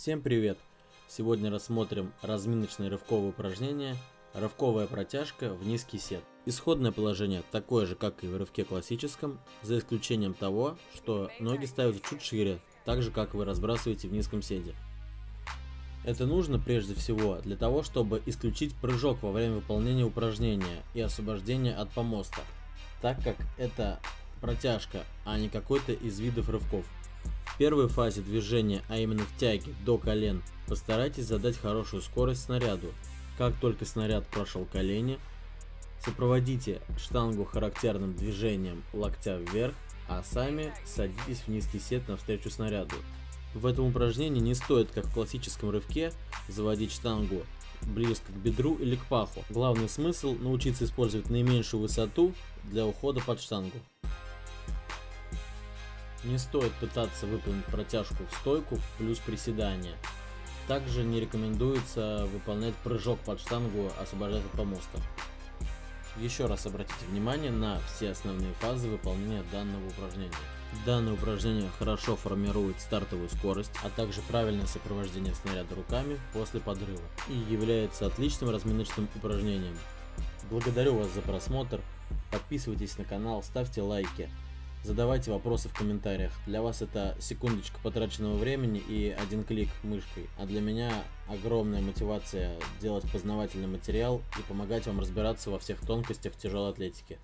Всем привет! Сегодня рассмотрим разминочное рывковое упражнение Рывковая протяжка в низкий сет. Исходное положение такое же, как и в рывке классическом, за исключением того, что ноги ставятся чуть шире, так же, как вы разбрасываете в низком седе. Это нужно прежде всего для того, чтобы исключить прыжок во время выполнения упражнения и освобождения от помоста, так как это протяжка, а не какой-то из видов рывков. Первой фазе движения, а именно в тяге до колен, постарайтесь задать хорошую скорость снаряду. Как только снаряд прошел колени, сопроводите штангу характерным движением локтя вверх, а сами садитесь в низкий сет навстречу снаряду. В этом упражнении не стоит, как в классическом рывке, заводить штангу близко к бедру или к паху. Главный смысл научиться использовать наименьшую высоту для ухода под штангу. Не стоит пытаться выполнить протяжку в стойку плюс приседания. Также не рекомендуется выполнять прыжок под штангу, освобождать от помоста. Еще раз обратите внимание на все основные фазы выполнения данного упражнения. Данное упражнение хорошо формирует стартовую скорость, а также правильное сопровождение снаряда руками после подрыва и является отличным разминочным упражнением. Благодарю вас за просмотр, подписывайтесь на канал, ставьте лайки. Задавайте вопросы в комментариях. Для вас это секундочка потраченного времени и один клик мышкой. А для меня огромная мотивация делать познавательный материал и помогать вам разбираться во всех тонкостях тяжелой атлетики.